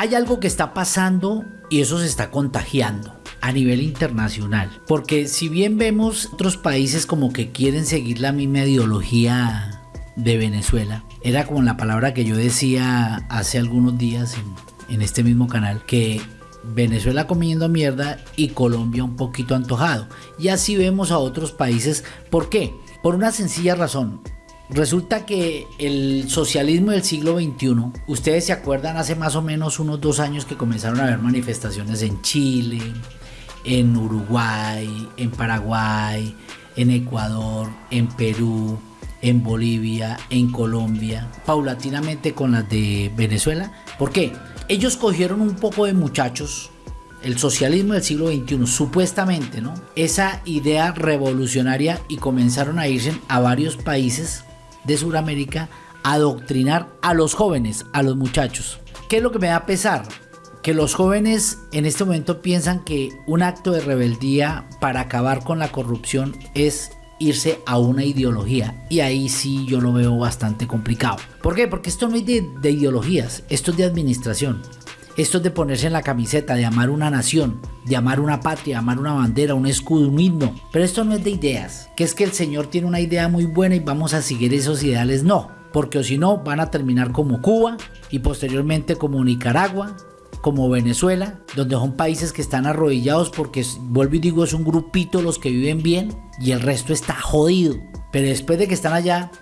Hay algo que está pasando y eso se está contagiando a nivel internacional. Porque si bien vemos otros países como que quieren seguir la misma ideología de Venezuela, era como la palabra que yo decía hace algunos días en, este mismo canal, que Venezuela comiendo mierda y Colombia un poquito antojado. Y así vemos a otros países. ¿Por qué? Por una sencilla razón. Resulta que el socialismo del siglo XXI, ustedes se acuerdan hace más o menos unos dos años que comenzaron a haber manifestaciones en Chile, en Uruguay, en Paraguay, en Ecuador, en Perú, en Bolivia, en Colombia, paulatinamente con las de Venezuela. ¿Por qué? Ellos cogieron un poco de muchachos, el socialismo del siglo XXI, supuestamente, ¿no? Esa idea revolucionaria y comenzaron a irse a varios países de Sudamérica adoctrinar a los jóvenes, a los muchachos. ¿Qué es lo que me da pesar? Que los jóvenes en este momento piensan que un acto de rebeldía para acabar con la corrupción es irse a una ideología. Y ahí sí yo lo veo bastante complicado. ¿Por qué? Porque esto no es de, de ideologías, esto es de administración. Esto es de ponerse en la camiseta, de amar una nación, de amar una patria, amar una bandera, un escudo, un himno. Pero esto no es de ideas, que es que el Señor tiene una idea muy buena y vamos a seguir esos ideales. No, porque si no van a terminar como Cuba y posteriormente como Nicaragua, como Venezuela, donde son países que están arrodillados porque, vuelvo y digo, es un grupito los que viven bien y el resto está jodido. Pero después de que están allá,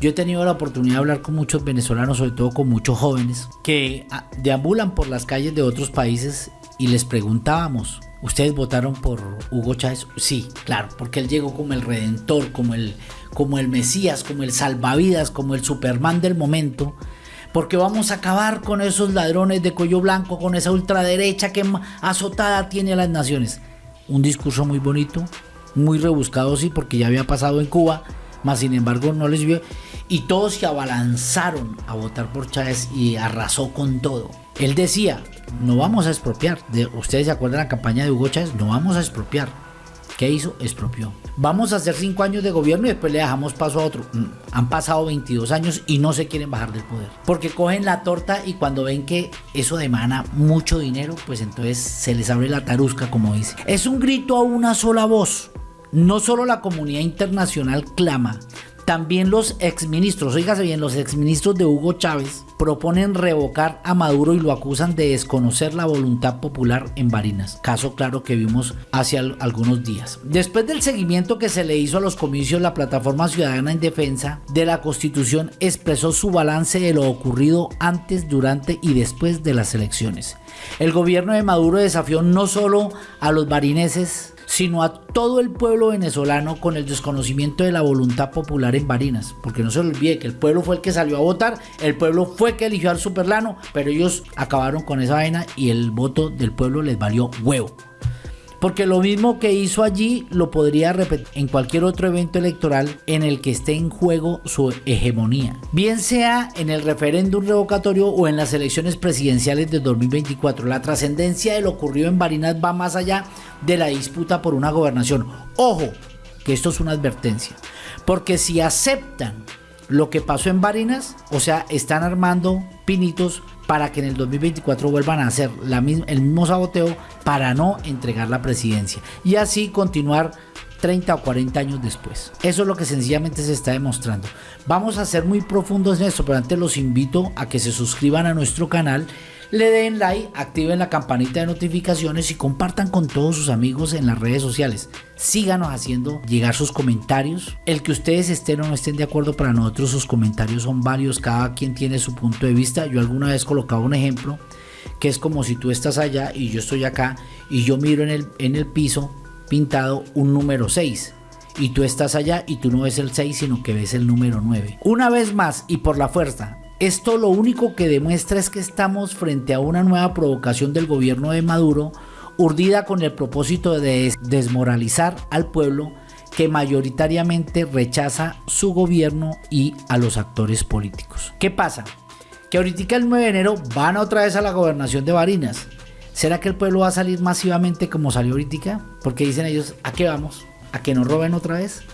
yo he tenido la oportunidad de hablar con muchos venezolanos, sobre todo con muchos jóvenes, que ah, deambulan por las calles de otros países y les preguntábamos, ¿ustedes votaron por Hugo Chávez? Sí, claro, porque él llegó como el redentor, como el, como el Mesías, como el salvavidas, como el Superman del momento. Porque vamos a acabar con esos ladrones de cuello blanco, con esa ultraderecha que azotada tiene a las naciones. Un discurso muy bonito, muy rebuscado, sí, porque ya había pasado en Cuba, más sin embargo no les vio y todos se abalanzaron a votar por Chávez y arrasó con todo. Él decía, no vamos a expropiar. De, Ustedes se acuerdan la campaña de Hugo Chávez, no vamos a expropiar. ¿Qué hizo? Expropió. Vamos a hacer cinco años de gobierno y después le dejamos paso a otro. Mm, han pasado 22 años y no se quieren bajar del poder. Porque cogen la torta y cuando ven que eso demanda mucho dinero, pues entonces se les abre la tarusca, como dice. Es un grito a una sola voz. No solo la comunidad internacional clama, también los exministros, oígase bien, los exministros de Hugo Chávez proponen revocar a Maduro y lo acusan de desconocer la voluntad popular en Barinas, caso claro que vimos hace algunos días. Después del seguimiento que se le hizo a los comicios, la Plataforma Ciudadana en Defensa de la Constitución expresó su balance de lo ocurrido antes, durante y después de las elecciones. El gobierno de Maduro desafió no solo a los barineses, sino a todo el pueblo venezolano con el desconocimiento de la voluntad popular en Barinas. Porque no se olvide que el pueblo fue el que salió a votar, el pueblo fue que eligió al Superlano, pero ellos acabaron con esa vaina y el voto del pueblo les valió huevo. Porque lo mismo que hizo allí lo podría repetir en cualquier otro evento electoral en el que esté en juego su hegemonía. Bien sea en el referéndum revocatorio o en las elecciones presidenciales de 2024. La trascendencia de lo ocurrido en Barinas va más allá de la disputa por una gobernación. Ojo, que esto es una advertencia. Porque si aceptan lo que pasó en Barinas, o sea, están armando pinitos para que en el 2024 vuelvan a hacer el mismo saboteo para no entregar la presidencia y así continuar 30 o 40 años después. Eso es lo que sencillamente se está demostrando. Vamos a ser muy profundos en esto, pero antes los invito a que se suscriban a nuestro canal le den like, activen la campanita de notificaciones y compartan con todos sus amigos en las redes sociales. Síganos haciendo llegar sus comentarios. El que ustedes estén o no estén de acuerdo para nosotros, sus comentarios son varios, cada quien tiene su punto de vista. Yo alguna vez colocaba un ejemplo que es como si tú estás allá y yo estoy acá y yo miro en el, en el piso pintado un número 6 y tú estás allá y tú no ves el 6 sino que ves el número 9. Una vez más y por la fuerza, esto lo único que demuestra es que estamos frente a una nueva provocación del gobierno de Maduro, urdida con el propósito de desmoralizar al pueblo que mayoritariamente rechaza su gobierno y a los actores políticos. ¿Qué pasa? Que ahorita el 9 de enero van otra vez a la gobernación de Barinas. ¿Será que el pueblo va a salir masivamente como salió ahorita? Porque dicen ellos, ¿a qué vamos? ¿A que nos roben otra vez?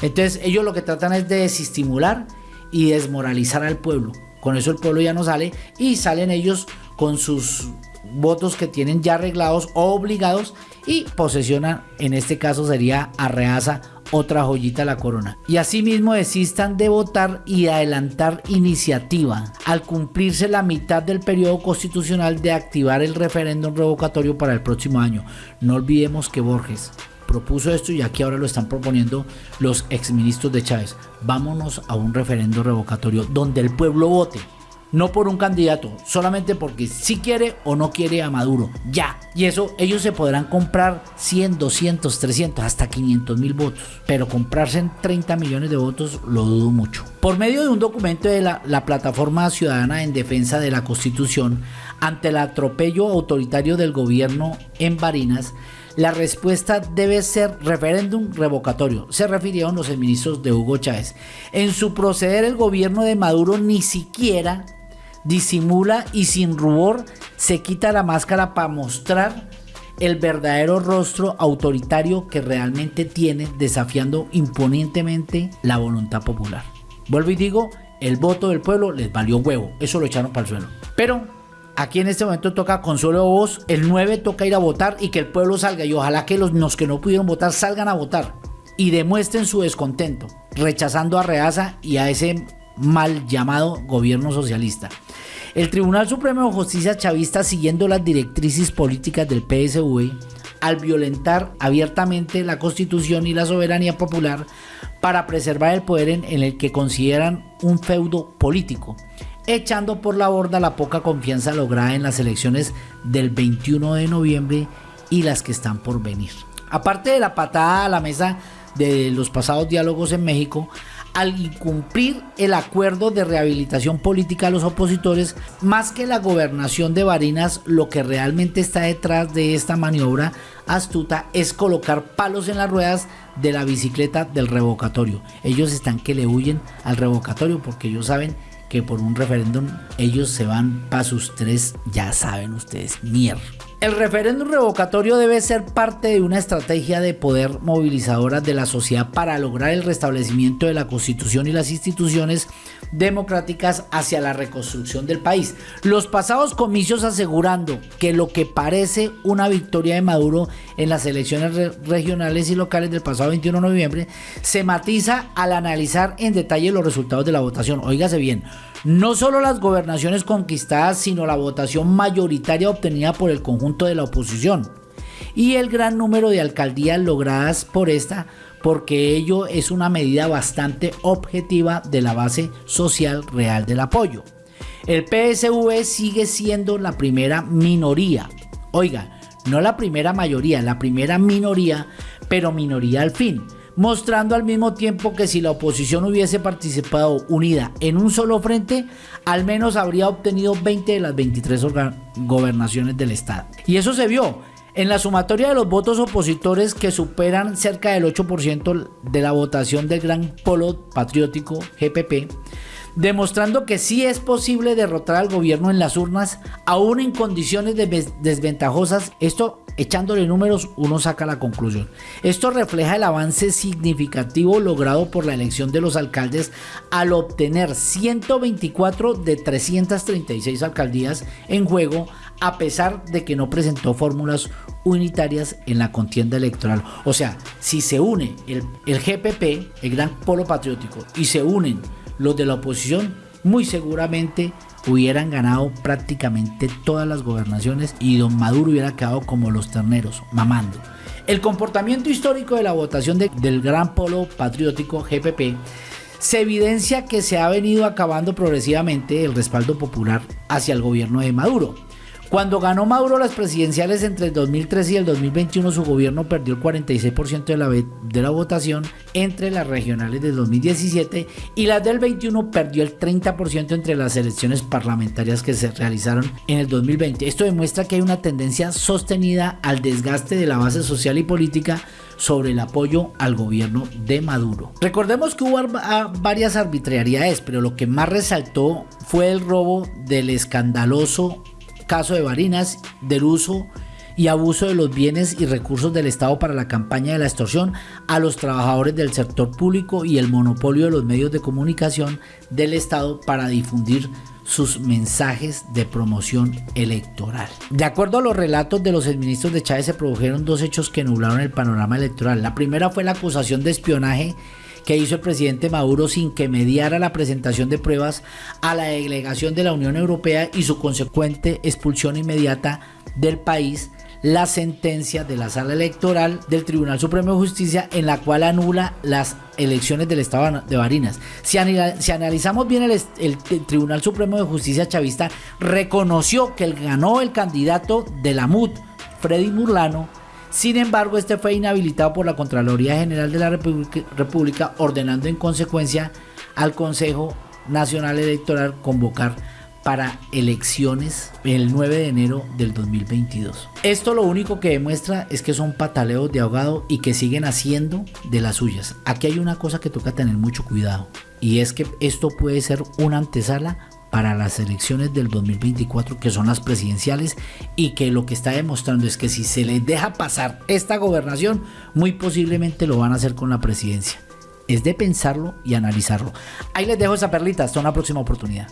Entonces ellos lo que tratan es de desestimular y desmoralizar al pueblo. Con eso el pueblo ya no sale y salen ellos con sus votos que tienen ya arreglados o obligados y posesionan, en este caso sería Arreaza, otra joyita a la corona. Y asimismo desistan de votar y adelantar iniciativa al cumplirse la mitad del periodo constitucional de activar el referéndum revocatorio para el próximo año. No olvidemos que Borges propuso esto y aquí ahora lo están proponiendo los exministros de Chávez. Vámonos a un referendo revocatorio donde el pueblo vote no por un candidato, solamente porque si quiere o no quiere a Maduro, ya. Y eso ellos se podrán comprar 100, 200, 300, hasta 500 mil votos, pero comprarse en 30 millones de votos lo dudo mucho. Por medio de un documento de la, la Plataforma Ciudadana en Defensa de la Constitución, ante el atropello autoritario del gobierno en Barinas, la respuesta debe ser referéndum revocatorio, se refirieron los ministros de Hugo Chávez. En su proceder el gobierno de Maduro ni siquiera disimula y sin rubor se quita la máscara para mostrar el verdadero rostro autoritario que realmente tiene desafiando imponentemente la voluntad popular. Vuelvo y digo, el voto del pueblo les valió huevo, eso lo echaron para el suelo. Pero aquí en este momento toca consuelo voz, el 9 toca ir a votar y que el pueblo salga y ojalá que los, que no pudieron votar salgan a votar y demuestren su descontento, rechazando a Reaza y a ese mal llamado gobierno socialista. El Tribunal Supremo de Justicia chavista, siguiendo las directrices políticas del PSV, al violentar abiertamente la constitución y la soberanía popular para preservar el poder en, el que consideran un feudo político, echando por la borda la poca confianza lograda en las elecciones del 21 de noviembre y las que están por venir. Aparte de la patada a la mesa de los pasados diálogos en México, al incumplir el acuerdo de rehabilitación política a los opositores, más que la gobernación de Barinas, lo que realmente está detrás de esta maniobra astuta es colocar palos en las ruedas de la bicicleta del revocatorio. Ellos están que le huyen al revocatorio porque ellos saben que por un referéndum ellos se van para sus tres, ya saben ustedes, mierda. El referéndum revocatorio debe ser parte de una estrategia de poder movilizadora de la sociedad para lograr el restablecimiento de la constitución y las instituciones democráticas hacia la reconstrucción del país. Los pasados comicios asegurando que lo que parece una victoria de Maduro en las elecciones regionales y locales del pasado 21 de noviembre se matiza al analizar en detalle los resultados de la votación. Óigase bien, no solo las gobernaciones conquistadas, sino la votación mayoritaria obtenida por el conjunto de la oposición y el gran número de alcaldías logradas por esta, porque ello es una medida bastante objetiva de la base social real del apoyo. El PSV sigue siendo la primera minoría. Oiga, no la primera mayoría, la primera minoría, pero minoría al fin mostrando al mismo tiempo que si la oposición hubiese participado unida en un solo frente, al menos habría obtenido 20 de las 23 gobernaciones del Estado. Y eso se vio. En la sumatoria de los votos opositores que superan cerca del 8% de la votación del Gran Polo Patriótico GPP, demostrando que sí es posible derrotar al gobierno en las urnas, aún en condiciones desventajosas. Esto Echándole números uno saca la conclusión. Esto refleja el avance significativo logrado por la elección de los alcaldes al obtener 124 de 336 alcaldías en juego a pesar de que no presentó fórmulas unitarias en la contienda electoral. O sea, si se une el, el GPP, el Gran Polo Patriótico, y se unen los de la oposición, muy seguramente hubieran ganado prácticamente todas las gobernaciones y don Maduro hubiera quedado como los terneros, mamando. El comportamiento histórico de la votación del Gran Polo Patriótico GPP se evidencia que se ha venido acabando progresivamente el respaldo popular hacia el gobierno de Maduro. Cuando ganó Maduro las presidenciales entre el 2013 y el 2021, su gobierno perdió el 46% de la, votación entre las regionales del 2017 y las del 21 perdió el 30% entre las elecciones parlamentarias que se realizaron en el 2020. Esto demuestra que hay una tendencia sostenida al desgaste de la base social y política sobre el apoyo al gobierno de Maduro. Recordemos que hubo varias arbitrariedades, pero lo que más resaltó fue el robo del escandaloso caso de Barinas del uso y abuso de los bienes y recursos del Estado para la campaña de la extorsión a los trabajadores del sector público y el monopolio de los medios de comunicación del Estado para difundir sus mensajes de promoción electoral. De acuerdo a los relatos de los administros de Chávez se produjeron dos hechos que nublaron el panorama electoral. La primera fue la acusación de espionaje que hizo el presidente Maduro sin que mediara la presentación de pruebas a la delegación de la Unión Europea y su consecuente expulsión inmediata del país la sentencia de la sala electoral del Tribunal Supremo de Justicia en la cual anula las elecciones del Estado de Barinas. Si, analizamos bien el, Tribunal Supremo de Justicia chavista, reconoció que ganó el candidato de la MUD, Freddy Murlano, sin embargo, este fue inhabilitado por la Contraloría General de la República, ordenando en consecuencia al Consejo Nacional Electoral convocar para elecciones el 9 de enero del 2022. Esto lo único que demuestra es que son pataleos de ahogado y que siguen haciendo de las suyas. Aquí hay una cosa que toca tener mucho cuidado y es que esto puede ser una antesala para las elecciones del 2024 que son las presidenciales y que lo que está demostrando es que si se les deja pasar esta gobernación muy posiblemente lo van a hacer con la presidencia. Es de pensarlo y analizarlo. Ahí les dejo esa perlita, hasta una próxima oportunidad.